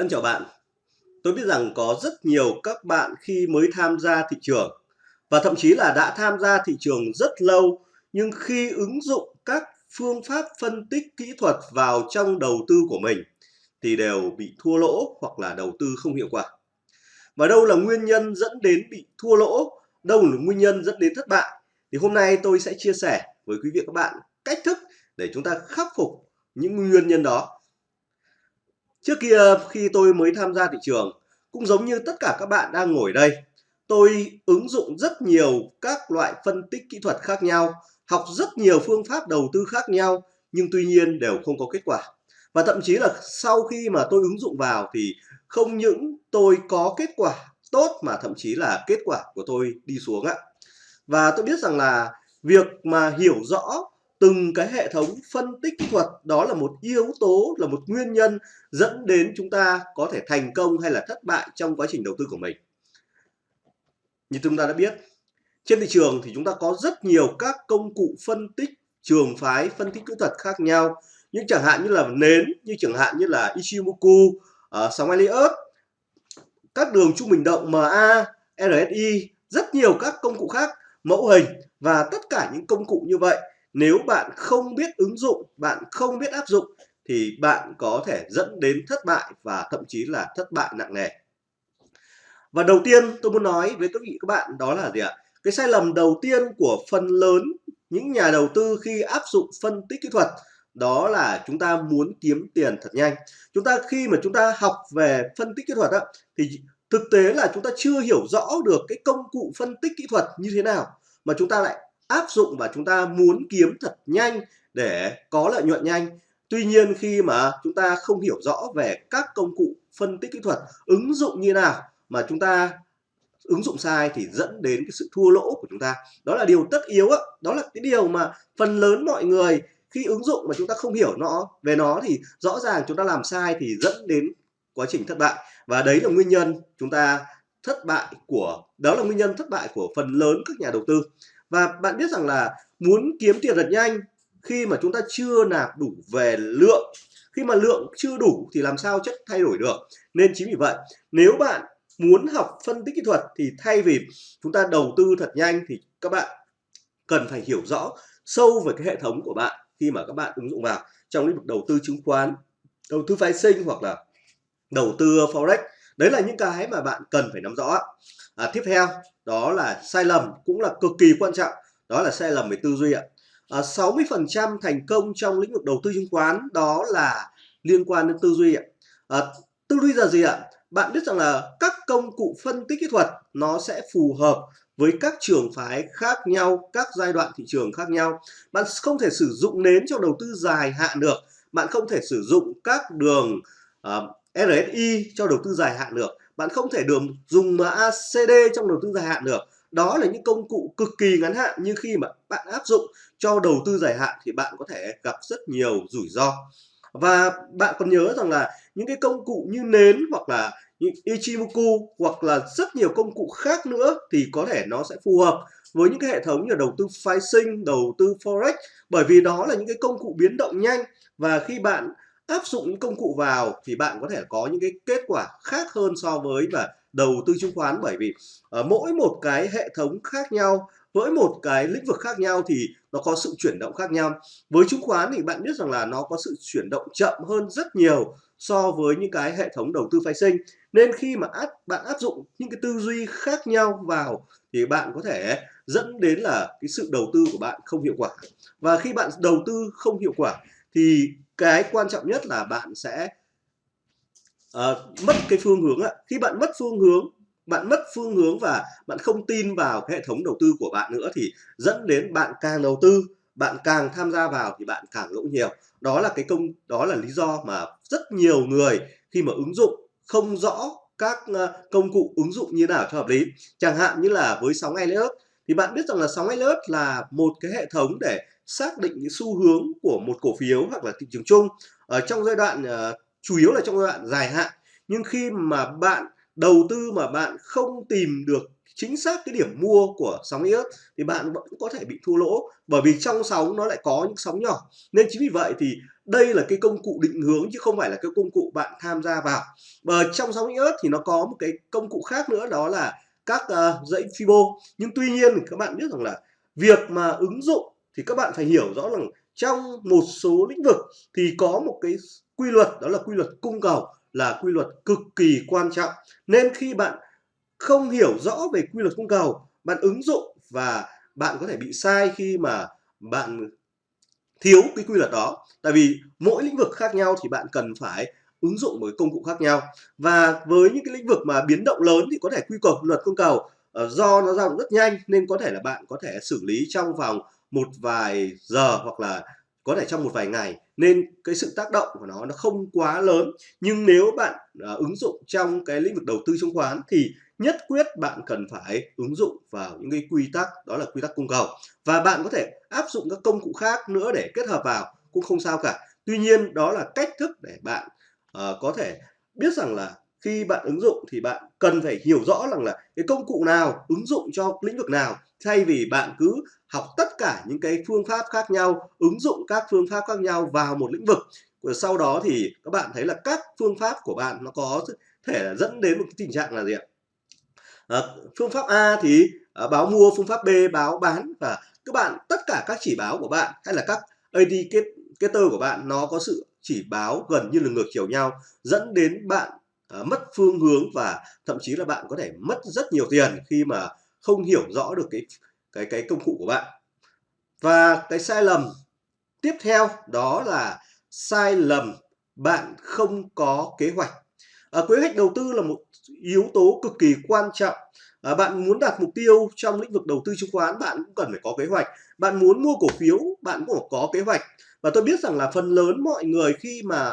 Thân chào bạn. Tôi biết rằng có rất nhiều các bạn khi mới tham gia thị trường và thậm chí là đã tham gia thị trường rất lâu nhưng khi ứng dụng các phương pháp phân tích kỹ thuật vào trong đầu tư của mình thì đều bị thua lỗ hoặc là đầu tư không hiệu quả. Và đâu là nguyên nhân dẫn đến bị thua lỗ, đâu là nguyên nhân dẫn đến thất bại thì hôm nay tôi sẽ chia sẻ với quý vị các bạn cách thức để chúng ta khắc phục những nguyên nhân đó Trước kia khi tôi mới tham gia thị trường, cũng giống như tất cả các bạn đang ngồi đây, tôi ứng dụng rất nhiều các loại phân tích kỹ thuật khác nhau, học rất nhiều phương pháp đầu tư khác nhau, nhưng tuy nhiên đều không có kết quả. Và thậm chí là sau khi mà tôi ứng dụng vào thì không những tôi có kết quả tốt mà thậm chí là kết quả của tôi đi xuống ạ. Và tôi biết rằng là việc mà hiểu rõ từng cái hệ thống phân tích kỹ thuật đó là một yếu tố là một nguyên nhân dẫn đến chúng ta có thể thành công hay là thất bại trong quá trình đầu tư của mình. Như chúng ta đã biết trên thị trường thì chúng ta có rất nhiều các công cụ phân tích trường phái phân tích kỹ thuật khác nhau. Những chẳng hạn như là nến như chẳng hạn như là Ichimoku ờ, uh, sóng Elliott các đường trung bình động MA RSI rất nhiều các công cụ khác mẫu hình và tất cả những công cụ như vậy nếu bạn không biết ứng dụng bạn không biết áp dụng thì bạn có thể dẫn đến thất bại và thậm chí là thất bại nặng nề. Và đầu tiên tôi muốn nói với các vị các bạn đó là gì ạ? Cái sai lầm đầu tiên của phần lớn những nhà đầu tư khi áp dụng phân tích kỹ thuật đó là chúng ta muốn kiếm tiền thật nhanh. Chúng ta khi mà chúng ta học về phân tích kỹ thuật á, thì thực tế là chúng ta chưa hiểu rõ được cái công cụ phân tích kỹ thuật như thế nào mà chúng ta lại áp dụng và chúng ta muốn kiếm thật nhanh để có lợi nhuận nhanh. Tuy nhiên khi mà chúng ta không hiểu rõ về các công cụ phân tích kỹ thuật ứng dụng như nào mà chúng ta ứng dụng sai thì dẫn đến cái sự thua lỗ của chúng ta. Đó là điều tất yếu đó, đó là cái điều mà phần lớn mọi người khi ứng dụng mà chúng ta không hiểu nó về nó thì rõ ràng chúng ta làm sai thì dẫn đến quá trình thất bại. Và đấy là nguyên nhân chúng ta thất bại của đó là nguyên nhân thất bại của phần lớn các nhà đầu tư và bạn biết rằng là muốn kiếm tiền thật nhanh, khi mà chúng ta chưa nạp đủ về lượng, khi mà lượng chưa đủ thì làm sao chất thay đổi được? Nên chính vì vậy, nếu bạn muốn học phân tích kỹ thuật thì thay vì chúng ta đầu tư thật nhanh thì các bạn cần phải hiểu rõ sâu về cái hệ thống của bạn khi mà các bạn ứng dụng vào trong lĩnh vực đầu tư chứng khoán, đầu tư phái sinh hoặc là đầu tư forex đấy là những cái mà bạn cần phải nắm rõ. À, tiếp theo đó là sai lầm cũng là cực kỳ quan trọng đó là sai lầm về tư duy ạ. À, 60% thành công trong lĩnh vực đầu tư chứng khoán đó là liên quan đến tư duy ạ. À, tư duy là gì ạ? Bạn biết rằng là các công cụ phân tích kỹ thuật nó sẽ phù hợp với các trường phái khác nhau các giai đoạn thị trường khác nhau. Bạn không thể sử dụng nến cho đầu tư dài hạn được bạn không thể sử dụng các đường uh, RSI cho đầu tư dài hạn được. Bạn không thể đường dùng MACD trong đầu tư dài hạn được. Đó là những công cụ cực kỳ ngắn hạn nhưng khi mà bạn áp dụng cho đầu tư dài hạn thì bạn có thể gặp rất nhiều rủi ro. Và bạn còn nhớ rằng là những cái công cụ như nến hoặc là những Ichimoku hoặc là rất nhiều công cụ khác nữa thì có thể nó sẽ phù hợp với những cái hệ thống như đầu tư phái sinh, đầu tư forex. Bởi vì đó là những cái công cụ biến động nhanh và khi bạn áp dụng những công cụ vào thì bạn có thể có những cái kết quả khác hơn so với và đầu tư chứng khoán. Bởi vì uh, mỗi một cái hệ thống khác nhau với một cái lĩnh vực khác nhau thì nó có sự chuyển động khác nhau. Với chứng khoán thì bạn biết rằng là nó có sự chuyển động chậm hơn rất nhiều so với những cái hệ thống đầu tư phái sinh. Nên khi mà áp bạn áp dụng những cái tư duy khác nhau vào thì bạn có thể dẫn đến là cái sự đầu tư của bạn không hiệu quả. Và khi bạn đầu tư không hiệu quả thì cái quan trọng nhất là bạn sẽ uh, mất cái phương hướng ạ. Khi bạn mất phương hướng bạn mất phương hướng và bạn không tin vào cái hệ thống đầu tư của bạn nữa thì dẫn đến bạn càng đầu tư bạn càng tham gia vào thì bạn càng lỗ nhiều. Đó là cái công đó là lý do mà rất nhiều người khi mà ứng dụng không rõ các ờ, công cụ ứng dụng như nào cho hợp lý. Chẳng hạn như là với sóng Elliott thì bạn biết rằng là sóng Elliott là một cái hệ thống để xác định cái xu hướng của một cổ phiếu hoặc là thị trường chung. Ở trong giai đoạn uh, chủ yếu là trong giai đoạn dài hạn. Nhưng khi mà bạn đầu tư mà bạn không tìm được chính xác cái điểm mua của sóng iốt thì bạn vẫn có thể bị thua lỗ. Bởi vì trong sóng nó lại có những sóng nhỏ. Nên chính vì vậy thì đây là cái công cụ định hướng chứ không phải là cái công cụ bạn tham gia vào. Và trong sóng ớt thì nó có một cái công cụ khác nữa đó là các uh, dãy Fibo. Nhưng tuy nhiên thì các bạn biết rằng là việc mà ứng dụng thì các bạn phải hiểu rõ rằng trong một số lĩnh vực thì có một cái quy luật đó là quy luật cung cầu là quy luật cực kỳ quan trọng. Nên khi bạn không hiểu rõ về quy luật cung cầu bạn ứng dụng và bạn có thể bị sai khi mà bạn thiếu cái quy luật đó. Tại vì mỗi lĩnh vực khác nhau thì bạn cần phải ứng dụng một công cụ khác nhau. Và với những cái lĩnh vực mà biến động lớn thì có thể quy cầu luật cung cầu uh, do nó dao động rất nhanh nên có thể là bạn có thể xử lý trong vòng một vài giờ hoặc là có thể trong một vài ngày. Nên cái sự tác động của nó nó không quá lớn. Nhưng nếu bạn uh, ứng dụng trong cái lĩnh vực đầu tư chứng khoán thì nhất quyết bạn cần phải ứng dụng vào những cái quy tắc đó là quy tắc cung cầu. Và bạn có thể áp dụng các công cụ khác nữa để kết hợp vào cũng không sao cả. Tuy nhiên đó là cách thức để bạn uh, có thể biết rằng là khi bạn ứng dụng thì bạn cần phải hiểu rõ rằng là cái công cụ nào ứng dụng cho lĩnh vực nào thay vì bạn cứ học tất cả những cái phương pháp khác nhau ứng dụng các phương pháp khác nhau vào một lĩnh vực. Và sau đó thì các bạn thấy là các phương pháp của bạn nó có thể là dẫn đến một cái tình trạng là gì ạ? À, phương pháp A thì à, báo mua phương pháp B báo bán và các bạn tất cả các chỉ báo của bạn hay là các indicator của bạn nó có sự chỉ báo gần như là ngược chiều nhau dẫn đến bạn à, mất phương hướng và thậm chí là bạn có thể mất rất nhiều tiền khi mà không hiểu rõ được cái cái cái công cụ của bạn. Và cái sai lầm tiếp theo đó là sai lầm bạn không có kế hoạch. À, kế hoạch đầu tư là một yếu tố cực kỳ quan trọng. À, bạn muốn đạt mục tiêu trong lĩnh vực đầu tư chứng khoán bạn cũng cần phải có kế hoạch. Bạn muốn mua cổ phiếu bạn cũng có kế hoạch và tôi biết rằng là phần lớn mọi người khi mà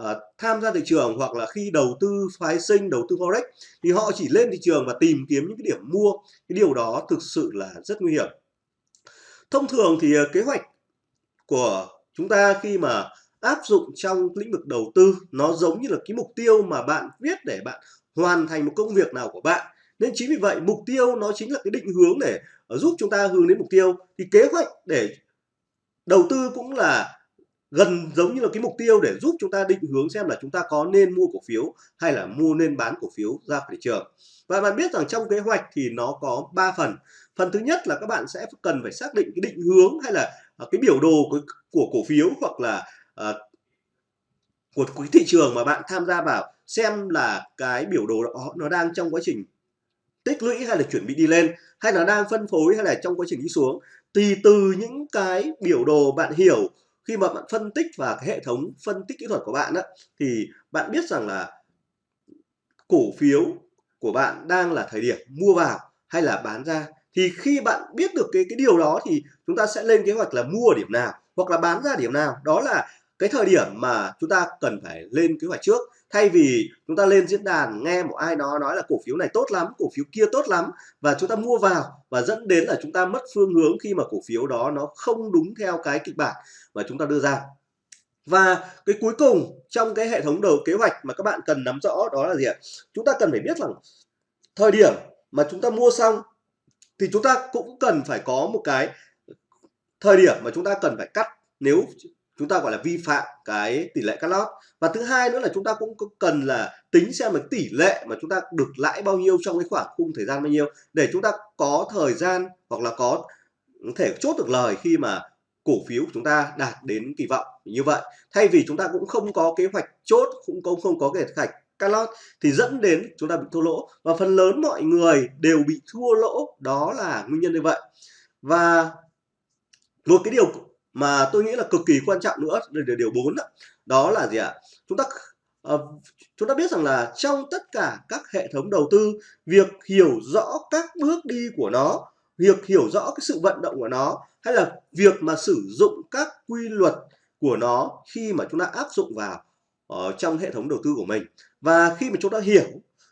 uh, tham gia thị trường hoặc là khi đầu tư phái sinh đầu tư forex thì họ chỉ lên thị trường và tìm kiếm những cái điểm mua. Cái điều đó thực sự là rất nguy hiểm. Thông thường thì uh, kế hoạch của chúng ta khi mà áp dụng trong lĩnh vực đầu tư nó giống như là cái mục tiêu mà bạn viết để bạn hoàn thành một công việc nào của bạn. Nên chính vì vậy mục tiêu nó chính là cái định hướng để ờ, giúp chúng ta hướng đến mục tiêu. Thì kế hoạch để đầu tư cũng là gần giống như là cái mục tiêu để giúp chúng ta định hướng xem là chúng ta có nên mua cổ phiếu hay là mua nên bán cổ phiếu ra thị trường. Và bạn biết rằng trong kế hoạch thì nó có 3 phần. Phần thứ nhất là các bạn sẽ cần phải xác định cái định hướng hay là à, cái biểu đồ của, của cổ phiếu hoặc là uh, của cái thị trường mà bạn tham gia vào xem là cái biểu đồ đó nó đang trong quá trình tích lũy hay là chuẩn bị đi lên hay là đang phân phối hay là trong quá trình đi xuống tùy từ những cái biểu đồ bạn hiểu khi mà bạn phân tích và cái hệ thống phân tích kỹ thuật của bạn á, thì bạn biết rằng là cổ phiếu của bạn đang là thời điểm mua vào hay là bán ra. Thì khi bạn biết được cái cái điều đó thì chúng ta sẽ lên kế hoạch là mua ở điểm nào hoặc là bán ra điểm nào. Đó là cái thời điểm mà chúng ta cần phải lên kế hoạch trước thay vì chúng ta lên diễn đàn nghe một ai đó nói là cổ phiếu này tốt lắm, cổ phiếu kia tốt lắm, và chúng ta mua vào, và dẫn đến là chúng ta mất phương hướng khi mà cổ phiếu đó nó không đúng theo cái kịch bản mà chúng ta đưa ra. Và cái cuối cùng trong cái hệ thống đầu kế hoạch mà các bạn cần nắm rõ đó là gì ạ? Chúng ta cần phải biết rằng thời điểm mà chúng ta mua xong thì chúng ta cũng cần phải có một cái thời điểm mà chúng ta cần phải cắt nếu chúng ta gọi là vi phạm cái tỷ lệ cắt lót và thứ hai nữa là chúng ta cũng cần là tính xem là tỷ lệ mà chúng ta được lãi bao nhiêu trong cái khoảng khung thời gian bao nhiêu để chúng ta có thời gian hoặc là có thể chốt được lời khi mà cổ phiếu của chúng ta đạt đến kỳ vọng như vậy. Thay vì chúng ta cũng không có kế hoạch chốt, cũng không không có kế hoạch cắt lót thì dẫn đến chúng ta bị thua lỗ. Và phần lớn mọi người đều bị thua lỗ. Đó là nguyên nhân như vậy. Và một cái điều mà tôi nghĩ là cực kỳ quan trọng nữa là điều bốn đó, đó là gì ạ? Chúng ta uh, chúng ta biết rằng là trong tất cả các hệ thống đầu tư việc hiểu rõ các bước đi của nó việc hiểu rõ cái sự vận động của nó hay là việc mà sử dụng các quy luật của nó khi mà chúng ta áp dụng vào ở trong hệ thống đầu tư của mình. Và khi mà chúng ta hiểu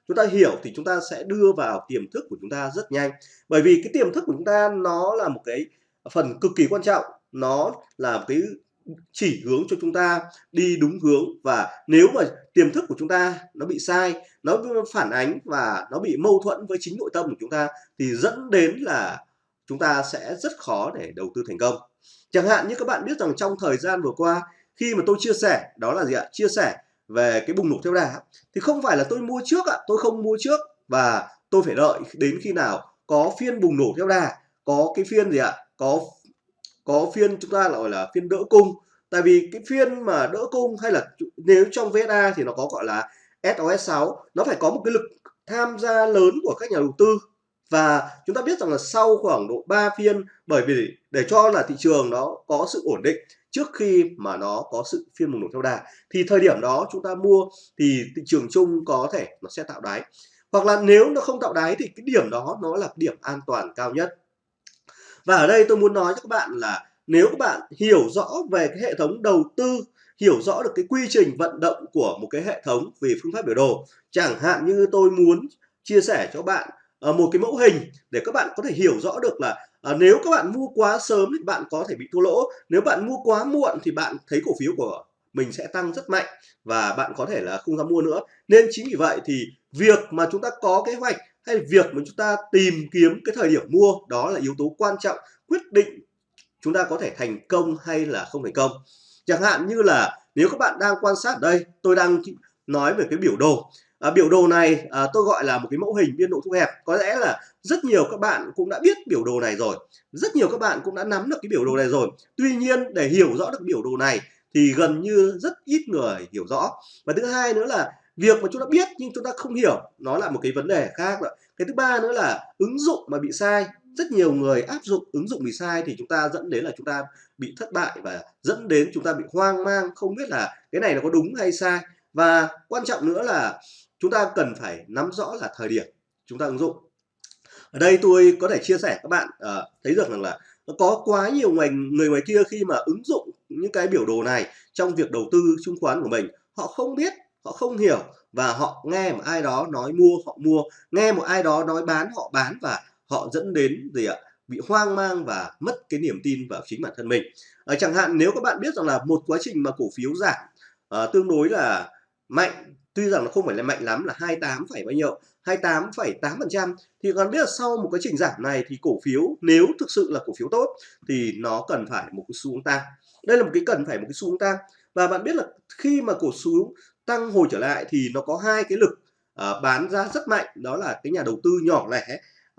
chúng ta hiểu thì chúng ta sẽ đưa vào tiềm thức của chúng ta rất nhanh. Bởi vì cái tiềm thức của chúng ta nó là một cái phần cực kỳ quan trọng nó là cái chỉ hướng cho chúng ta đi đúng hướng và nếu mà tiềm thức của chúng ta nó bị sai, nó phản ánh và nó bị mâu thuẫn với chính nội tâm của chúng ta thì dẫn đến là chúng ta sẽ rất khó để đầu tư thành công. Chẳng hạn như các bạn biết rằng trong thời gian vừa qua, khi mà tôi chia sẻ, đó là gì ạ? Chia sẻ về cái bùng nổ theo đà. Thì không phải là tôi mua trước ạ, tôi không mua trước và tôi phải đợi đến khi nào có phiên bùng nổ theo đà, có cái phiên gì ạ? Có có phiên chúng ta gọi là phiên đỡ cung. Tại vì cái phiên mà đỡ cung hay là nếu trong VSA thì nó có gọi là SOS6 nó phải có một cái lực tham gia lớn của các nhà đầu tư. Và chúng ta biết rằng là sau khoảng độ 3 phiên, bởi vì để cho là thị trường nó có sự ổn định trước khi mà nó có sự phiên bùng nổ theo đà, thì thời điểm đó chúng ta mua thì thị trường chung có thể nó sẽ tạo đáy. Hoặc là nếu nó không tạo đáy thì cái điểm đó nó là điểm an toàn cao nhất và ở đây tôi muốn nói cho các bạn là nếu các bạn hiểu rõ về cái hệ thống đầu tư hiểu rõ được cái quy trình vận động của một cái hệ thống về phương pháp biểu đồ chẳng hạn như tôi muốn chia sẻ cho bạn ờ, một cái mẫu hình để các bạn có thể hiểu rõ được là à, nếu các bạn mua quá sớm thì bạn có thể bị thua lỗ nếu bạn mua quá muộn thì bạn thấy cổ phiếu của mình sẽ tăng rất mạnh và bạn có thể là không dám mua nữa. Nên chính vì vậy thì việc mà chúng ta có kế hoạch hay việc mà chúng ta tìm kiếm cái thời điểm mua đó là yếu tố quan trọng quyết định chúng ta có thể thành công hay là không thành công. Chẳng hạn như là nếu các bạn đang quan sát đây tôi đang nói về cái biểu đồ. À, biểu đồ này à, tôi gọi là một cái mẫu hình biên độ thu hẹp. Có lẽ là rất nhiều các bạn cũng đã biết biểu đồ này rồi. Rất nhiều các bạn cũng đã nắm được cái biểu đồ này rồi. Tuy nhiên để hiểu rõ được biểu đồ này thì gần như rất ít người hiểu rõ. Và thứ hai nữa là việc mà chúng ta biết nhưng chúng ta không hiểu nó là một cái vấn đề khác rồi cái thứ ba nữa là ứng dụng mà bị sai. Rất nhiều người áp dụng ứng dụng bị sai thì chúng ta dẫn đến là chúng ta bị thất bại và dẫn đến chúng ta bị hoang mang không biết là cái này nó có đúng hay sai. Và quan trọng nữa là chúng ta cần phải nắm rõ là thời điểm chúng ta ứng dụng. Ở đây tôi có thể chia sẻ các bạn uh, thấy được rằng là có quá nhiều người người ngoài kia khi mà ứng dụng những cái biểu đồ này trong việc đầu tư chứng khoán của mình họ không biết họ không hiểu và họ nghe một ai đó nói mua họ mua. Nghe một ai đó nói bán họ bán và họ dẫn đến gì ạ? Bị hoang mang và mất cái niềm tin vào chính bản thân mình. À, chẳng hạn nếu các bạn biết rằng là một quá trình mà cổ phiếu giảm à, tương đối là mạnh tuy rằng nó không phải là mạnh lắm là 28, bao nhiêu 28,8% thì còn biết là sau một quá trình giảm này thì cổ phiếu nếu thực sự là cổ phiếu tốt thì nó cần phải một cái xu hướng tăng. Đây là một cái cần phải một cái xu hướng tăng. Và bạn biết là khi mà cổ phiếu tăng hồi trở lại thì nó có hai cái lực uh, bán ra rất mạnh đó là cái nhà đầu tư nhỏ lẻ.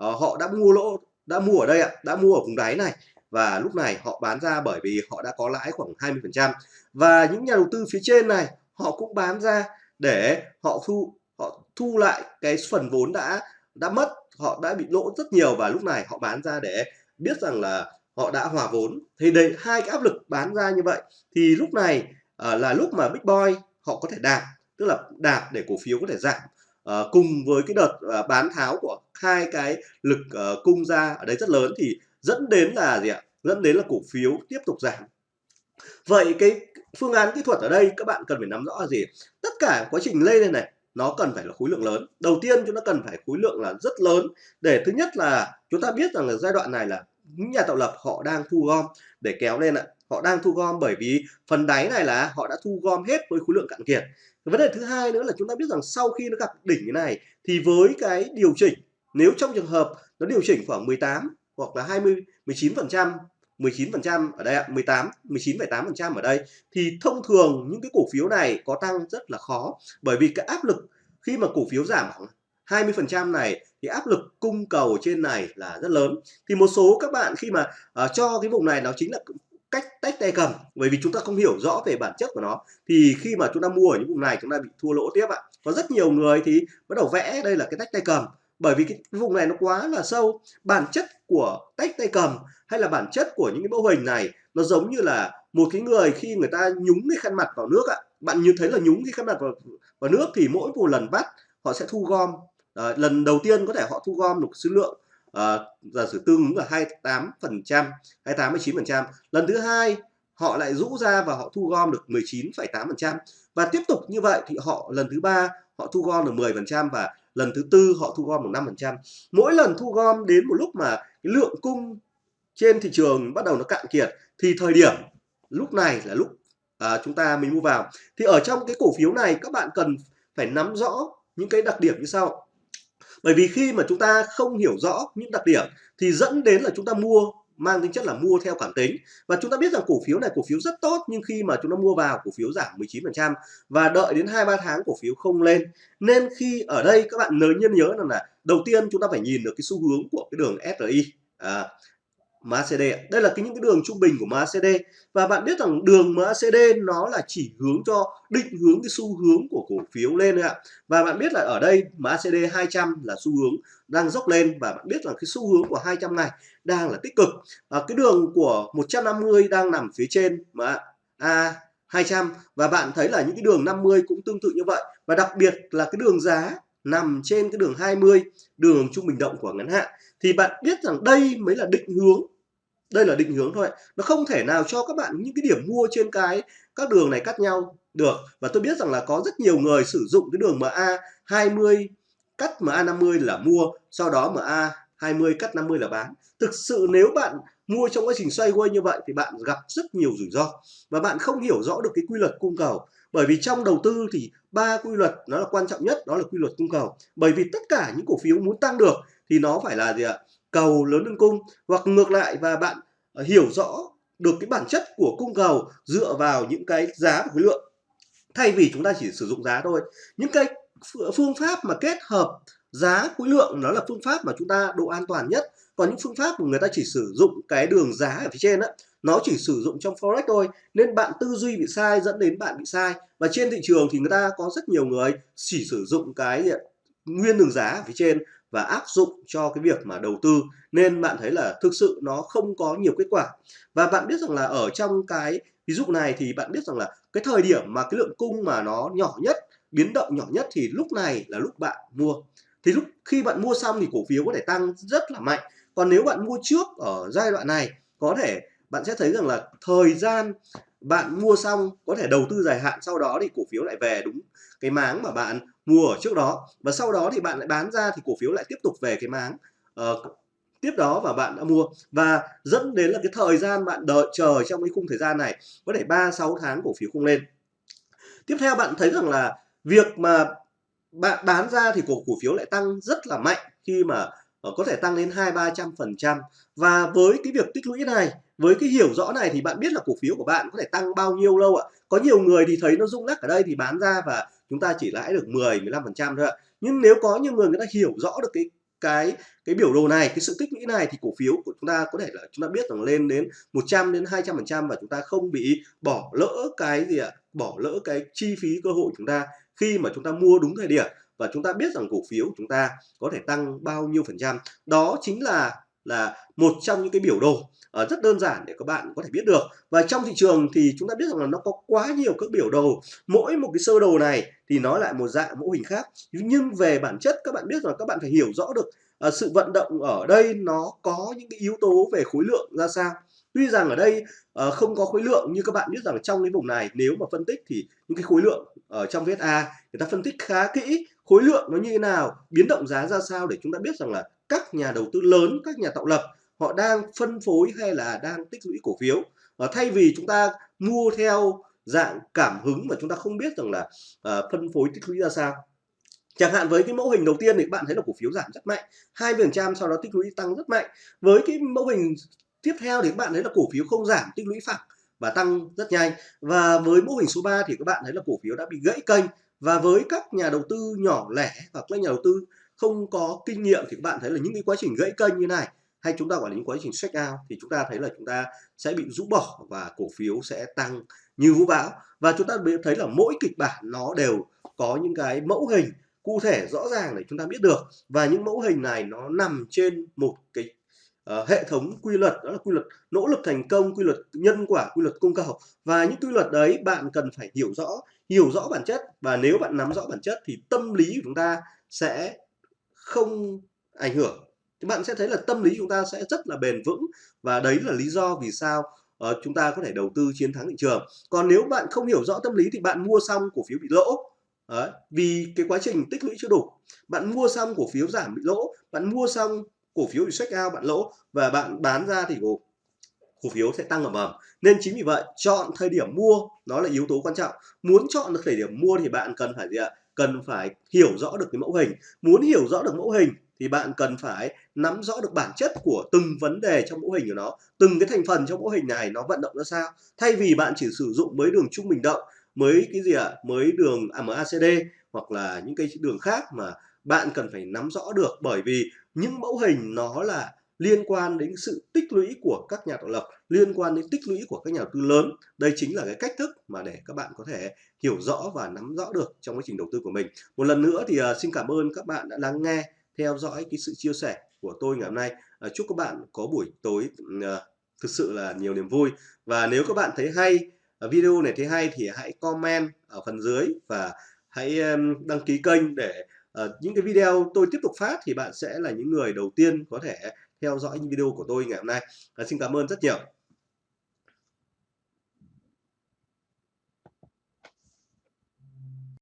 Uh, họ đã mua lỗ đã mua ở đây ạ đã mua ở vùng đáy này và lúc này họ bán ra bởi vì họ đã có lãi khoảng 20% và những nhà đầu tư phía trên này họ cũng bán ra để họ thu họ thu lại cái phần vốn đã đã mất họ đã bị lỗ rất nhiều và lúc này họ bán ra để biết rằng là họ đã hòa vốn. Thì đây hai cái áp lực bán ra như vậy. Thì lúc này uh, là lúc mà big boy họ có thể đạp tức là đạp để cổ phiếu có thể giảm. Uh, cùng với cái đợt uh, bán tháo của hai cái lực uh, cung ra ở đây rất lớn thì dẫn đến là gì ạ? Dẫn đến là cổ phiếu tiếp tục giảm. Vậy cái phương án kỹ thuật ở đây các bạn cần phải nắm rõ là gì? Tất cả quá trình lên này nó cần phải là khối lượng lớn. Đầu tiên chúng ta cần phải khối lượng là rất lớn để thứ nhất là chúng ta biết rằng là giai đoạn này là những nhà tạo lập họ đang thu gom để kéo lên ạ họ đang thu gom bởi vì phần đáy này là họ đã thu gom hết với khối lượng cạn kiệt. Vấn đề thứ hai nữa là chúng ta biết rằng sau khi nó gặp đỉnh như này thì với cái điều chỉnh nếu trong trường hợp nó điều chỉnh khoảng 18 hoặc là 20 19 phần trăm 19% ở đây ạ, 18, 19,8% ở đây thì thông thường những cái cổ phiếu này có tăng rất là khó. Bởi vì cái áp lực khi mà cổ phiếu giảm khoảng 20% này thì áp lực cung cầu trên này là rất lớn. Thì một số các bạn khi mà uh, cho cái vùng này nó chính là cách tách tay cầm bởi vì chúng ta không hiểu rõ về bản chất của nó. Thì khi mà chúng ta mua ở những vùng này chúng ta bị thua lỗ tiếp ạ. Có rất nhiều người thì bắt đầu vẽ đây là cái tách tay cầm bởi vì cái vùng này nó quá là sâu. Bản chất của tách tay cầm hay là bản chất của những cái mẫu hình này nó giống như là một cái người khi người ta nhúng cái khăn mặt vào nước ạ. Bạn như thấy là nhúng cái khăn mặt vào, vào nước thì mỗi một lần bắt họ sẽ thu gom. À, lần đầu tiên có thể họ thu gom được số lượng uh, giả sử tương ứng là 28 phần trăm 28 19 phần trăm lần thứ hai họ lại rũ ra và họ thu gom được 19,8 phần trăm. Và tiếp tục như vậy thì họ lần thứ ba họ thu gom được 10 phần trăm và lần thứ tư họ thu gom được 5 phần trăm. Mỗi lần thu gom đến một lúc mà cái lượng cung trên thị trường bắt đầu nó cạn kiệt thì thời điểm lúc này là lúc à, chúng ta mình mua vào. Thì ở trong cái cổ phiếu này các bạn cần phải nắm rõ những cái đặc điểm như sau bởi vì khi mà chúng ta không hiểu rõ những đặc điểm thì dẫn đến là chúng ta mua mang tính chất là mua theo cảm tính. Và chúng ta biết rằng cổ phiếu này cổ phiếu rất tốt nhưng khi mà chúng ta mua vào cổ phiếu giảm 19% và đợi đến 2-3 tháng cổ phiếu không lên. Nên khi ở đây các bạn nhớ nhân nhớ rằng là đầu tiên chúng ta phải nhìn được cái xu hướng của cái đường SRI à, MACD đây là cái những cái đường trung bình của MACD và bạn biết rằng đường MACD nó là chỉ hướng cho định hướng cái xu hướng của cổ phiếu lên ạ. Và bạn biết là ở đây MACD 200 là xu hướng đang dốc lên và bạn biết là cái xu hướng của 200 ngày đang là tích cực. À, cái đường của 150 đang nằm phía trên mà A 200 và bạn thấy là những cái đường 50 cũng tương tự như vậy. Và đặc biệt là cái đường giá nằm trên cái đường 20 đường trung bình động của ngắn hạn. Thì bạn biết rằng đây mới là định hướng đây là định hướng thôi. Nó không thể nào cho các bạn những cái điểm mua trên cái, các đường này cắt nhau được. Và tôi biết rằng là có rất nhiều người sử dụng cái đường MA 20 cắt MA 50 là mua, sau đó MA 20 cắt 50 là bán. Thực sự nếu bạn mua trong quá trình xoay quay như vậy thì bạn gặp rất nhiều rủi ro. Và bạn không hiểu rõ được cái quy luật cung cầu. Bởi vì trong đầu tư thì ba quy luật nó là quan trọng nhất, đó là quy luật cung cầu. Bởi vì tất cả những cổ phiếu muốn tăng được thì nó phải là gì ạ? Cầu lớn hơn cung, hoặc ngược lại và bạn ờ, hiểu rõ được cái bản chất của cung cầu dựa vào những cái giá và khối lượng. Thay vì chúng ta chỉ sử dụng giá thôi, những cái phương pháp mà kết hợp giá, khối lượng nó là phương pháp mà chúng ta độ an toàn nhất. Còn những phương pháp mà người ta chỉ sử dụng cái đường giá ở phía trên á, nó chỉ sử dụng trong forex thôi, nên bạn tư duy bị sai dẫn đến bạn bị sai. Và trên thị trường thì người ta có rất nhiều người chỉ sử dụng cái ờ, nguyên đường giá ở phía trên và áp dụng cho cái việc mà đầu tư, nên bạn thấy là thực sự nó không có nhiều kết quả. Và bạn biết rằng là ở trong cái ví dụ này thì bạn biết rằng là cái thời điểm mà cái lượng cung mà nó nhỏ nhất, biến động nhỏ nhất thì lúc này là lúc bạn mua. Thì lúc khi bạn mua xong thì cổ phiếu có thể tăng rất là mạnh. Còn nếu bạn mua trước ở giai đoạn này, có thể bạn sẽ thấy rằng là thời gian bạn mua xong, có thể đầu tư dài hạn, sau đó thì cổ phiếu lại về đúng cái máng mà bạn mua ở trước đó. Và sau đó thì bạn lại bán ra thì cổ phiếu lại tiếp tục về cái máng uh, tiếp đó và bạn đã mua. Và dẫn đến là cái thời gian bạn đợi chờ trong cái khung thời gian này có thể 3 6 tháng cổ phiếu không lên. Tiếp theo bạn thấy rằng là việc mà bạn bán ra thì cổ cổ phiếu lại tăng rất là mạnh khi mà ờ, có thể tăng đến 2 300 phần trăm. Và với cái việc tích lũy này với cái hiểu rõ này thì bạn biết là cổ phiếu của bạn có thể tăng bao nhiêu lâu ạ? Có nhiều người thì thấy nó rung lắc ở đây thì bán ra và chúng ta chỉ lãi được 10 15 phần trăm thôi ạ. Nhưng nếu có nhiều người người ta hiểu rõ được cái cái cái biểu đồ này, cái sự tích lũy này thì cổ phiếu của chúng ta có thể là chúng ta biết rằng lên đến 100 đến 200 phần trăm và chúng ta không bị bỏ lỡ cái gì ạ? Bỏ lỡ cái chi phí cơ hội chúng ta khi mà chúng ta mua đúng thời điểm. Và chúng ta biết rằng cổ phiếu của chúng ta có thể tăng bao nhiêu phần trăm. Đó chính là là một trong những cái biểu đồ uh, rất đơn giản để các bạn có thể biết được. Và trong thị trường thì chúng ta biết rằng là nó có quá nhiều các biểu đồ. Mỗi một cái sơ đồ này thì nó lại một dạng mẫu hình khác. Nhưng về bản chất các bạn biết rằng các bạn phải hiểu rõ được uh, sự vận động ở đây nó có những cái yếu tố về khối lượng ra sao. Tuy rằng ở đây uh, không có khối lượng như các bạn biết rằng trong cái vùng này nếu mà phân tích thì những cái khối lượng ở trong VSA người ta phân tích khá kỹ khối lượng nó như thế nào biến động giá ra sao để chúng ta biết rằng là các nhà đầu tư lớn các nhà tạo lập họ đang phân phối hay là đang tích lũy cổ phiếu. Và thay vì chúng ta mua theo dạng cảm hứng mà chúng ta không biết rằng là uh, phân phối tích lũy ra sao. Chẳng hạn với cái mẫu hình đầu tiên thì các bạn thấy là cổ phiếu giảm rất mạnh hai phần trăm sau đó tích lũy tăng rất mạnh. Với cái mẫu hình tiếp theo thì các bạn thấy là cổ phiếu không giảm tích lũy phẳng và tăng rất nhanh. Và với mô hình số 3 thì các bạn thấy là cổ phiếu đã bị gãy kênh. Và với các nhà đầu tư nhỏ lẻ hoặc các nhà đầu tư không có kinh nghiệm thì các bạn thấy là những cái quá trình gãy kênh như này hay chúng ta gọi là những quá trình check out thì chúng ta thấy là chúng ta sẽ bị rũ bỏ và cổ phiếu sẽ tăng như vũ bão. Và chúng ta thấy là mỗi kịch bản nó đều có những cái mẫu hình cụ thể rõ ràng để chúng ta biết được. Và những mẫu hình này nó nằm trên một cái uh, hệ thống quy luật đó là quy luật nỗ lực thành công quy luật nhân quả quy luật cung cầu. Và những quy luật đấy bạn cần phải hiểu rõ hiểu rõ bản chất. Và nếu bạn nắm rõ bản chất thì tâm lý của chúng ta sẽ không ảnh hưởng. Thì bạn sẽ thấy là tâm lý chúng ta sẽ rất là bền vững và đấy là lý do vì sao uh, chúng ta có thể đầu tư chiến thắng thị trường. Còn nếu bạn không hiểu rõ tâm lý thì bạn mua xong cổ phiếu bị lỗ. Đấy, vì cái quá trình tích lũy chưa đủ. Bạn mua xong cổ phiếu giảm bị lỗ bạn mua xong cổ phiếu bị check out bạn lỗ và bạn bán ra thì cổ, cổ phiếu sẽ tăng ầm ầm nên chính vì vậy chọn thời điểm mua nó là yếu tố quan trọng. Muốn chọn được thời điểm mua thì bạn cần phải gì ạ? Cần phải hiểu rõ được cái mẫu hình muốn hiểu rõ được mẫu hình thì bạn cần phải nắm rõ được bản chất của từng vấn đề trong mẫu hình của nó, từng cái thành phần trong mẫu hình này nó vận động ra sao thay vì bạn chỉ sử dụng mới đường trung bình động mới cái gì ạ à? mới đường MACD hoặc là những cái đường khác mà bạn cần phải nắm rõ được bởi vì những mẫu hình nó là liên quan đến sự tích lũy của các nhà tạo lập liên quan đến tích lũy của các nhà đầu tư lớn. Đây chính là cái cách thức mà để các bạn có thể hiểu rõ và nắm rõ được trong quá trình đầu tư của mình. Một lần nữa thì uh, xin cảm ơn các bạn đã lắng nghe theo dõi cái sự chia sẻ của tôi ngày hôm nay. Uh, chúc các bạn có buổi tối uh, thực sự là nhiều niềm vui. Và nếu các bạn thấy hay video này thấy hay thì hãy comment ở phần dưới và hãy đăng ký kênh để uh, những cái video tôi tiếp tục phát thì bạn sẽ là những người đầu tiên có thể theo dõi những video của tôi ngày hôm nay. À, xin cảm ơn rất nhiều.